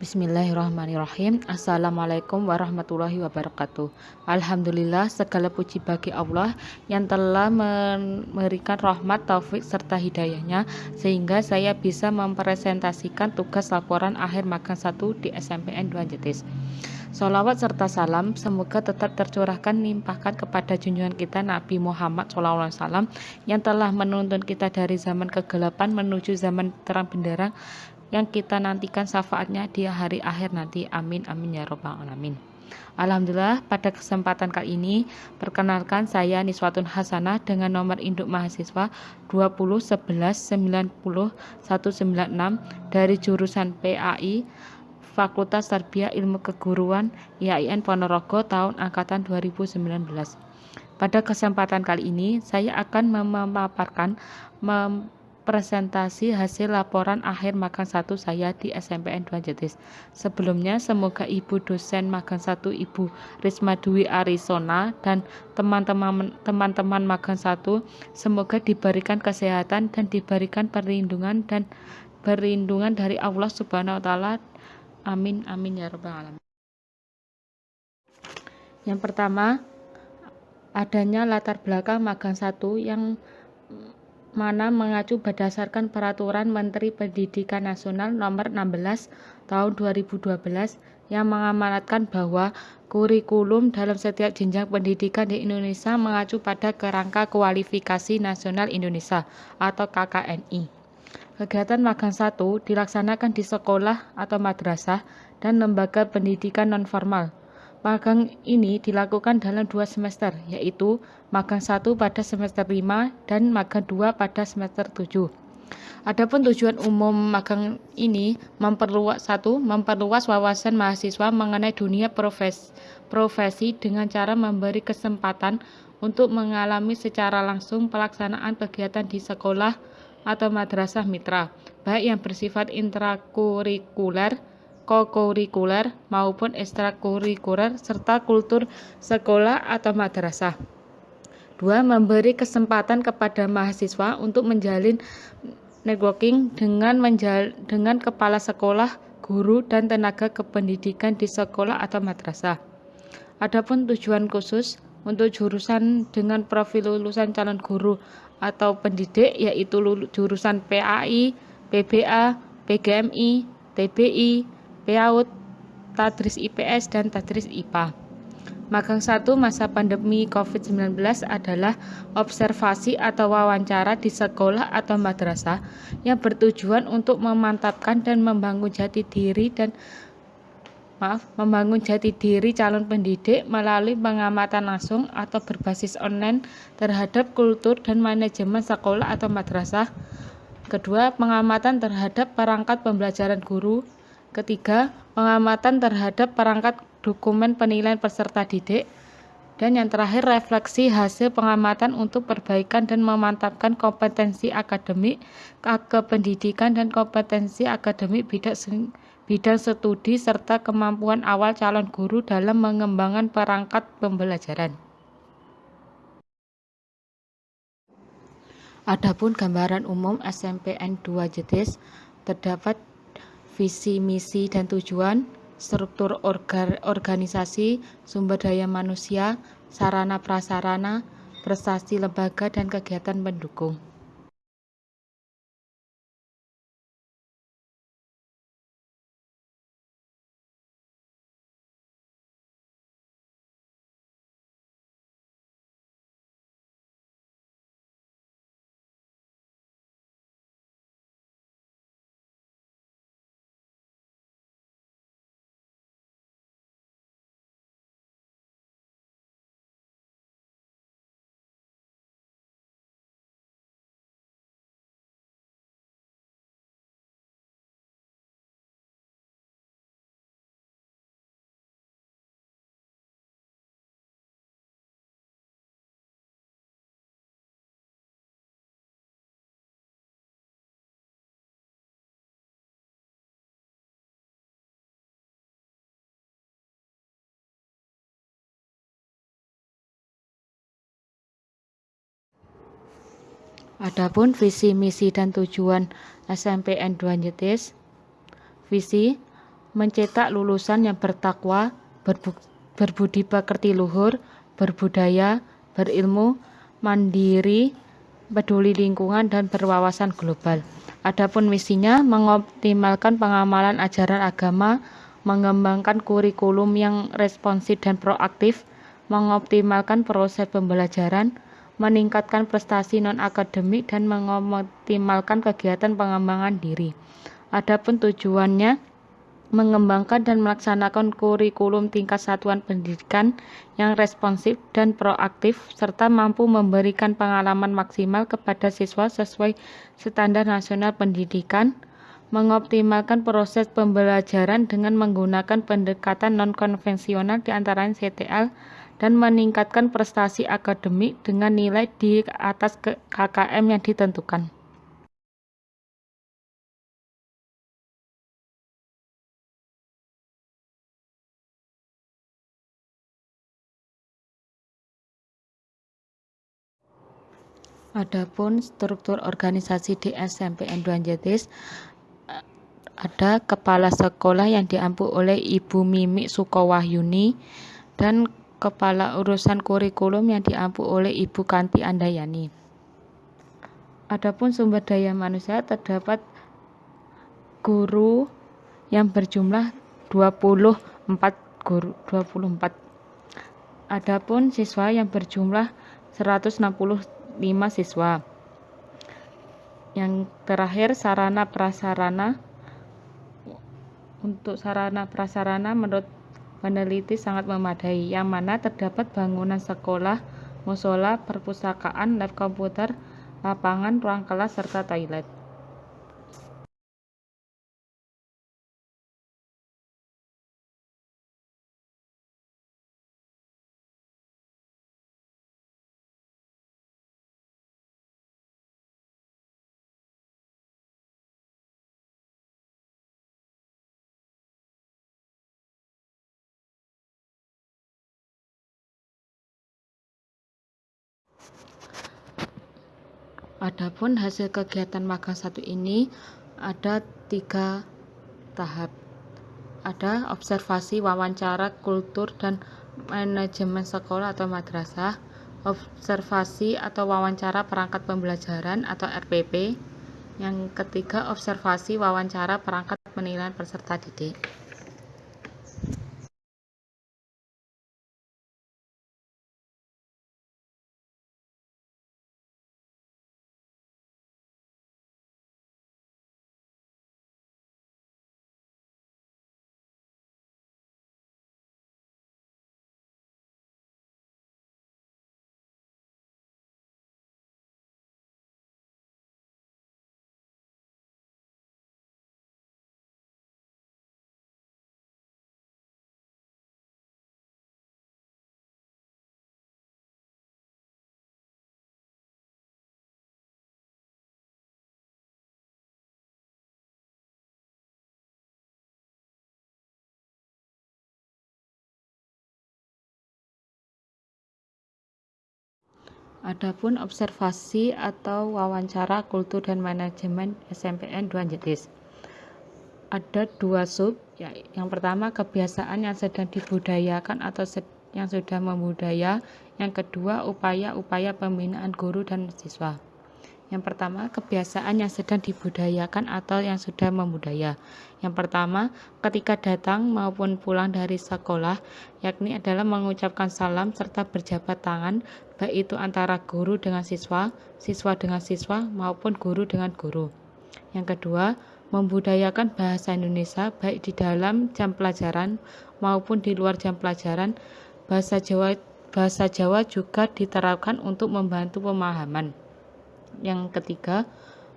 Bismillahirrahmanirrahim. Assalamualaikum warahmatullahi wabarakatuh. Alhamdulillah segala puji bagi Allah yang telah memberikan rahmat, taufik, serta hidayahnya sehingga saya bisa mempresentasikan tugas laporan akhir magang 1 di SMPN 2 Jetis. Salawat serta salam semoga tetap tercurahkan limpahkan kepada junjungan kita Nabi Muhammad SAW yang telah menuntun kita dari zaman kegelapan menuju zaman terang benderang yang kita nantikan syafaatnya di hari akhir nanti. Amin amin ya robbal alamin. Alhamdulillah pada kesempatan kali ini perkenalkan saya Niswatun Hasanah dengan nomor induk mahasiswa 201190196 dari jurusan PAI Fakultas Tarbiyah Ilmu Keguruan IAIN Ponorogo tahun angkatan 2019. Pada kesempatan kali ini saya akan memaparkan mem presentasi hasil laporan akhir magang 1 saya di SMPN 2 Jetis. Sebelumnya, semoga Ibu dosen magang 1 Ibu Risma Dwi Arizona dan teman-teman teman-teman magang 1 semoga diberikan kesehatan dan diberikan perlindungan dan perlindungan dari Allah Subhanahu wa taala. Amin amin ya rabbal alamin. Yang pertama, adanya latar belakang magang 1 yang mana mengacu berdasarkan Peraturan Menteri Pendidikan Nasional Nomor 16 Tahun 2012 yang mengamanatkan bahwa kurikulum dalam setiap jenjang pendidikan di Indonesia mengacu pada Kerangka Kualifikasi Nasional Indonesia atau KKNI. Kegiatan magang 1 dilaksanakan di sekolah atau madrasah dan lembaga pendidikan nonformal Magang ini dilakukan dalam dua semester, yaitu magang satu pada semester 5 dan magang 2 pada semester 7. Adapun tujuan umum magang ini memperluas satu, memperluas wawasan mahasiswa mengenai dunia profesi, profesi dengan cara memberi kesempatan untuk mengalami secara langsung pelaksanaan kegiatan di sekolah atau madrasah mitra, baik yang bersifat intrakurikuler kokurikuler maupun ekstrakurikuler serta kultur sekolah atau madrasah. Dua, memberi kesempatan kepada mahasiswa untuk menjalin networking dengan menjal dengan kepala sekolah, guru, dan tenaga kependidikan di sekolah atau madrasah. Adapun tujuan khusus untuk jurusan dengan profil lulusan calon guru atau pendidik yaitu jurusan PAI, PBA, PGMI, TBI, PAUD, Tadris IPS, dan Tadris IPA. Magang 1 masa pandemi COVID-19 adalah observasi atau wawancara di sekolah atau madrasah yang bertujuan untuk memantapkan dan membangun jati diri dan maaf, membangun jati diri calon pendidik melalui pengamatan langsung atau berbasis online terhadap kultur dan manajemen sekolah atau madrasah. Kedua, pengamatan terhadap perangkat pembelajaran guru, Ketiga, pengamatan terhadap perangkat dokumen penilaian peserta didik. Dan yang terakhir, refleksi hasil pengamatan untuk perbaikan dan memantapkan kompetensi akademik, kependidikan, dan kompetensi akademik bidang, bidang studi serta kemampuan awal calon guru dalam mengembangkan perangkat pembelajaran. Adapun gambaran umum SMPN 2 Jetis terdapat visi, misi, dan tujuan, struktur organisasi, sumber daya manusia, sarana prasarana, prestasi lembaga, dan kegiatan pendukung. Adapun visi, misi, dan tujuan SMPN 2 Nyetis, visi mencetak lulusan yang bertakwa, berbudi pekerti luhur, berbudaya, berilmu, mandiri, peduli lingkungan, dan berwawasan global. Adapun misinya mengoptimalkan pengamalan ajaran agama, mengembangkan kurikulum yang responsif dan proaktif, mengoptimalkan proses pembelajaran, meningkatkan prestasi non-akademik, dan mengoptimalkan kegiatan pengembangan diri. Adapun tujuannya mengembangkan dan melaksanakan kurikulum tingkat satuan pendidikan yang responsif dan proaktif serta mampu memberikan pengalaman maksimal kepada siswa sesuai standar nasional pendidikan, mengoptimalkan proses pembelajaran dengan menggunakan pendekatan non-konvensional di antara CTL dan meningkatkan prestasi akademik dengan nilai di atas KKM yang ditentukan. Adapun struktur organisasi di SMPN Duanjetis ada kepala sekolah yang diampu oleh Ibu Mimi Sukowahyuni dan Kepala Urusan Kurikulum yang diampu oleh Ibu Kanti Andayani. Adapun sumber daya manusia terdapat guru yang berjumlah 24 guru 24. Adapun siswa yang berjumlah 165 siswa. Yang terakhir sarana prasarana untuk sarana prasarana menurut peneliti sangat memadai, yang mana terdapat bangunan sekolah, musola, perpustakaan, lab komputer, lapangan, ruang kelas, serta toilet. Adapun hasil kegiatan magang satu ini ada tiga tahap. Ada observasi wawancara kultur dan manajemen sekolah atau madrasah, observasi atau wawancara perangkat pembelajaran atau RPP, yang ketiga observasi wawancara perangkat penilaian peserta didik. Adapun observasi atau wawancara kultur dan manajemen SMPN Duanjetis. Ada dua sub, ya, yang pertama kebiasaan yang sedang dibudayakan atau yang sudah membudaya, yang kedua upaya-upaya pembinaan guru dan siswa. Yang pertama, kebiasaan yang sedang dibudayakan atau yang sudah membudaya. Yang pertama, ketika datang maupun pulang dari sekolah, yakni adalah mengucapkan salam serta berjabat tangan, baik itu antara guru dengan siswa, siswa dengan siswa, maupun guru dengan guru. Yang kedua, membudayakan bahasa Indonesia baik di dalam jam pelajaran maupun di luar jam pelajaran. Bahasa Jawa bahasa Jawa juga diterapkan untuk membantu pemahaman. Yang ketiga,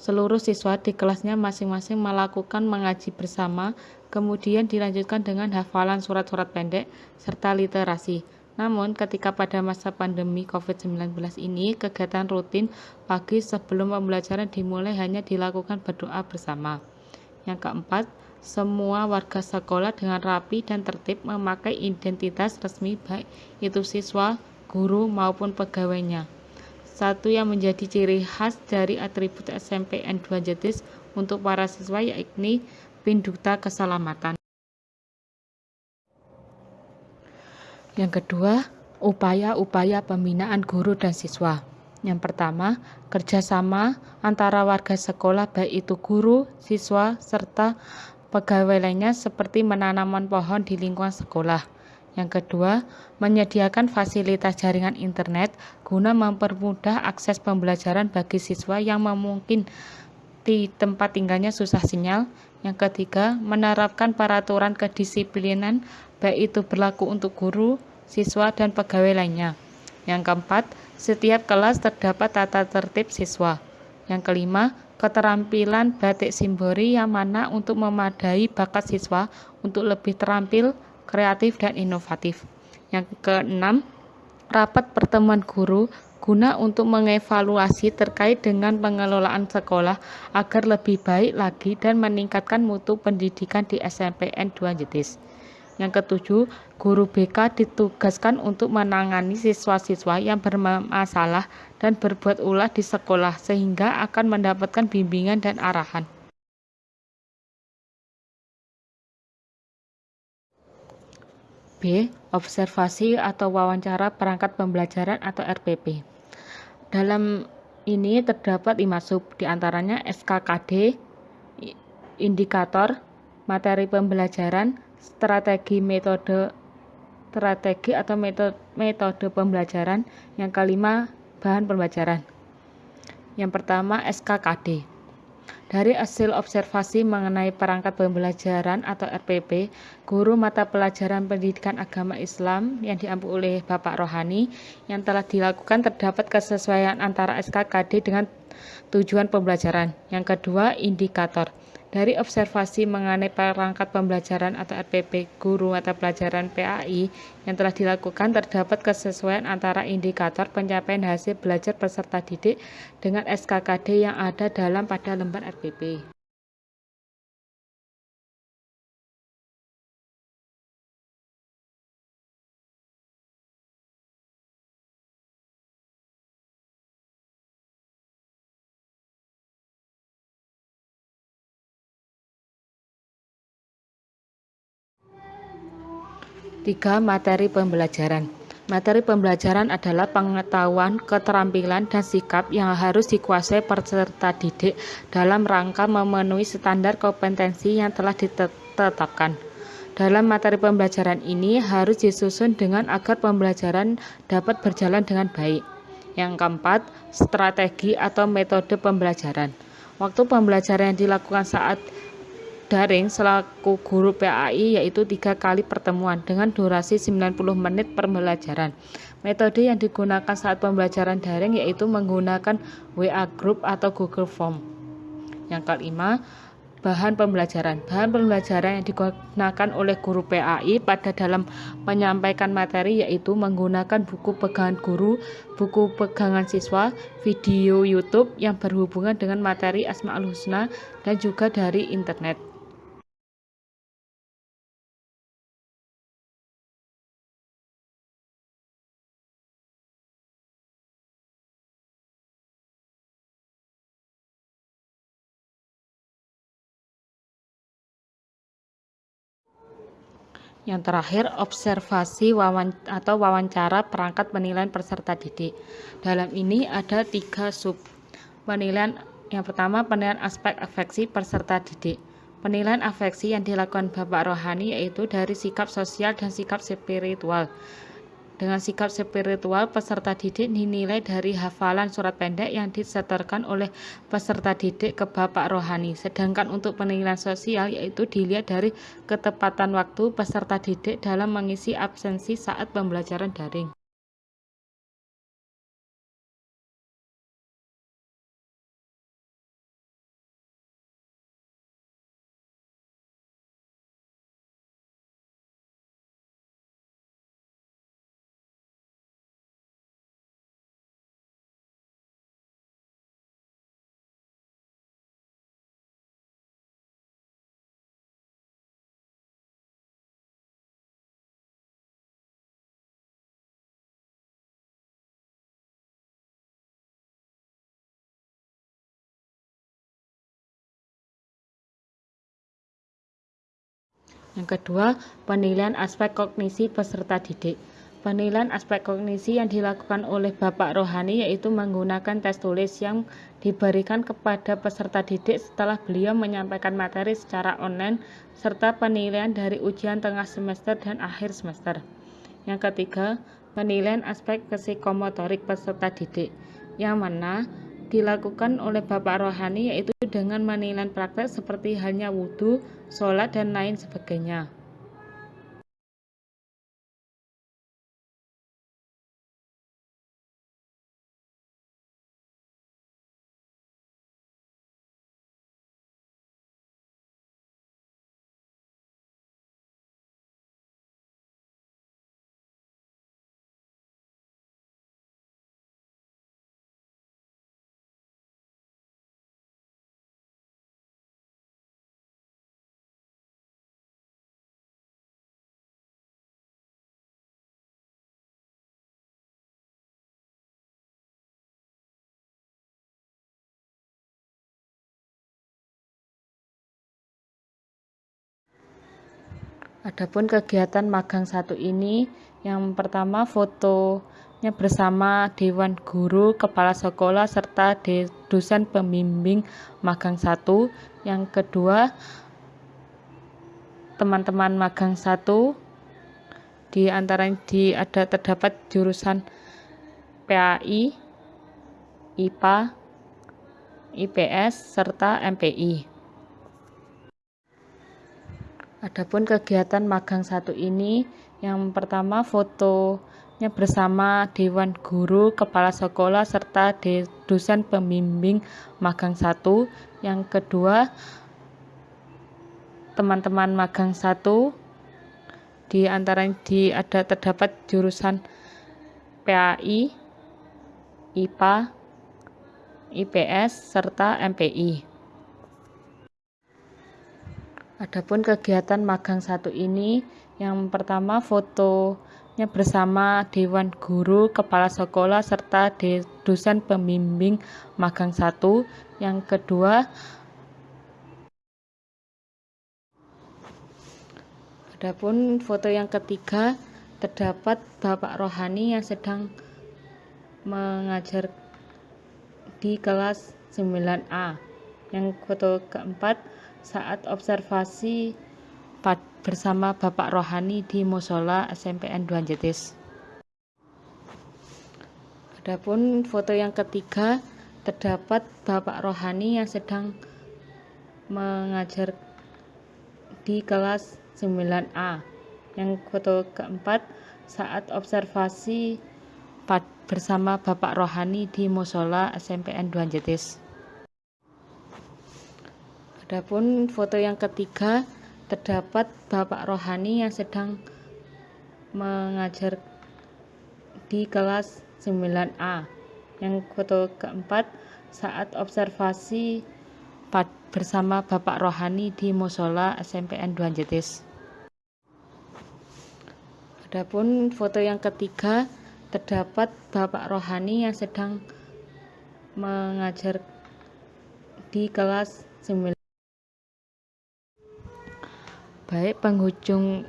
seluruh siswa di kelasnya masing-masing melakukan mengaji bersama, kemudian dilanjutkan dengan hafalan surat-surat pendek serta literasi. Namun, ketika pada masa pandemi COVID-19 ini, kegiatan rutin pagi sebelum pembelajaran dimulai hanya dilakukan berdoa bersama. Yang keempat, semua warga sekolah dengan rapi dan tertib memakai identitas resmi baik itu siswa, guru maupun pegawainya. Satu yang menjadi ciri khas dari atribut SMPN 2 Jetis untuk para siswa yakni Pin Keselamatan. Yang kedua, upaya-upaya pembinaan guru dan siswa. Yang pertama, kerjasama antara warga sekolah baik itu guru, siswa, serta pegawai lainnya seperti menanam pohon di lingkungan sekolah. Yang kedua, menyediakan fasilitas jaringan internet guna mempermudah akses pembelajaran bagi siswa yang memungkinkan di tempat tinggalnya susah sinyal. Yang ketiga, menerapkan peraturan kedisiplinan baik itu berlaku untuk guru, siswa, dan pegawai lainnya. Yang keempat, setiap kelas terdapat tata tertib siswa. Yang kelima, keterampilan batik simbori yang mana untuk memadai bakat siswa untuk lebih terampil, kreatif, dan inovatif. Yang keenam, rapat pertemuan guru guna untuk mengevaluasi terkait dengan pengelolaan sekolah agar lebih baik lagi dan meningkatkan mutu pendidikan di SMPN 2 Jetis. Yang ketujuh, guru BK ditugaskan untuk menangani siswa-siswa yang bermasalah dan berbuat ulah di sekolah sehingga akan mendapatkan bimbingan dan arahan. B. Observasi atau wawancara perangkat pembelajaran atau RPP. Dalam ini terdapat lima sub, di antaranya SKKD, indikator, materi pembelajaran, strategi metode strategi atau metode, metode pembelajaran. Yang kelima, bahan pembelajaran. Yang pertama, SKKD. Dari hasil observasi mengenai perangkat pembelajaran atau RPP, guru mata pelajaran pendidikan agama Islam yang diampu oleh Bapak Rohani yang telah dilakukan terdapat kesesuaian antara SKKD dengan tujuan pembelajaran. Yang kedua, indikator. Dari observasi mengenai perangkat pembelajaran atau RPP guru mata pelajaran PAI yang telah dilakukan terdapat kesesuaian antara indikator pencapaian hasil belajar peserta didik dengan SKKD yang ada dalam pada lembar RPP. Tiga materi pembelajaran. Materi pembelajaran adalah pengetahuan, keterampilan, dan sikap yang harus dikuasai peserta didik dalam rangka memenuhi standar kompetensi yang telah ditetapkan. Dalam materi pembelajaran ini harus disusun dengan agar pembelajaran dapat berjalan dengan baik. Yang keempat, strategi atau metode pembelajaran. Waktu pembelajaran yang dilakukan saat daring selaku guru PAI yaitu tiga kali pertemuan dengan durasi 90 menit pembelajaran. Metode yang digunakan saat pembelajaran daring yaitu menggunakan WA Group atau Google Form. Yang kelima, bahan pembelajaran. Bahan pembelajaran yang digunakan oleh guru PAI pada dalam menyampaikan materi yaitu menggunakan buku pegangan guru, buku pegangan siswa, video YouTube yang berhubungan dengan materi Asmaul Husna dan juga dari internet. Yang terakhir, observasi wawan atau wawancara perangkat penilaian peserta didik. Dalam ini ada tiga sub penilaian. Yang pertama, penilaian aspek afeksi peserta didik. Penilaian afeksi yang dilakukan Bapak Rohani yaitu dari sikap sosial dan sikap spiritual. Dengan sikap spiritual, peserta didik dinilai dari hafalan surat pendek yang disetorkan oleh peserta didik ke Bapak Rohani. Sedangkan untuk penilaian sosial yaitu dilihat dari ketepatan waktu peserta didik dalam mengisi absensi saat pembelajaran daring. Yang kedua, penilaian aspek kognisi peserta didik. Penilaian aspek kognisi yang dilakukan oleh Bapak Rohani yaitu menggunakan tes tulis yang diberikan kepada peserta didik setelah beliau menyampaikan materi secara online serta penilaian dari ujian tengah semester dan akhir semester. Yang ketiga, penilaian aspek psikomotorik peserta didik yang mana dilakukan oleh Bapak Rohani yaitu dengan menilai praktek seperti halnya wudhu, sholat, dan lain sebagainya. Adapun kegiatan magang satu ini yang pertama fotonya bersama Dewan Guru, Kepala Sekolah, serta dosen pembimbing magang satu. Yang kedua teman-teman magang satu di antara di ada terdapat jurusan PAI, IPA, IPS, serta MPI. Adapun kegiatan magang satu ini yang pertama fotonya bersama Dewan Guru, Kepala Sekolah, serta dosen pembimbing magang satu. Yang kedua teman-teman magang satu di antara di ada terdapat jurusan PAI, IPA, IPS, serta MPI. Adapun kegiatan magang satu ini yang pertama fotonya bersama Dewan Guru, Kepala Sekolah, serta dosen pembimbing magang satu. Yang kedua Adapun foto yang ketiga terdapat Bapak Rohani yang sedang mengajar di kelas 9A. Yang foto keempat saat observasi bersama Bapak Rohani di Musola SMPN Duanjetis. Adapun foto yang ketiga terdapat Bapak Rohani yang sedang mengajar di kelas 9A. Yang foto keempat saat observasi bersama Bapak Rohani di Musola SMPN Duanjetis. Adapun foto yang ketiga terdapat Bapak Rohani yang sedang mengajar di kelas 9A. Yang foto keempat saat observasi bersama Bapak Rohani di Musola SMPN Duanjetis. Adapun foto yang ketiga terdapat Bapak Rohani yang sedang mengajar di kelas 9 baik penghujung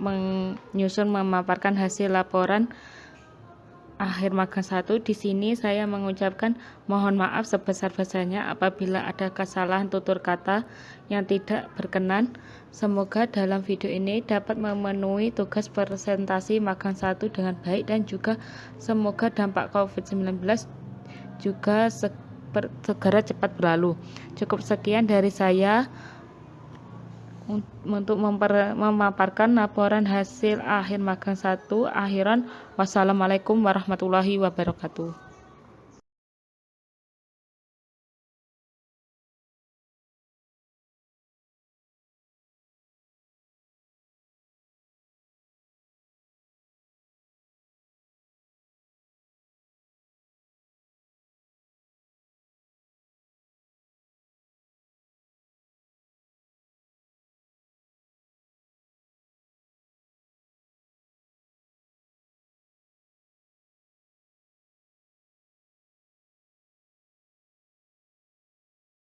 menyusun memaparkan hasil laporan akhir magang satu di sini saya mengucapkan mohon maaf sebesar-besarnya apabila ada kesalahan tutur kata yang tidak berkenan. Semoga dalam video ini dapat memenuhi tugas presentasi magang satu dengan baik dan juga semoga dampak COVID-19 juga segera cepat berlalu. Cukup sekian dari saya untuk memper, memaparkan laporan hasil akhir magang satu akhiran. Wassalamualaikum warahmatullahi wabarakatuh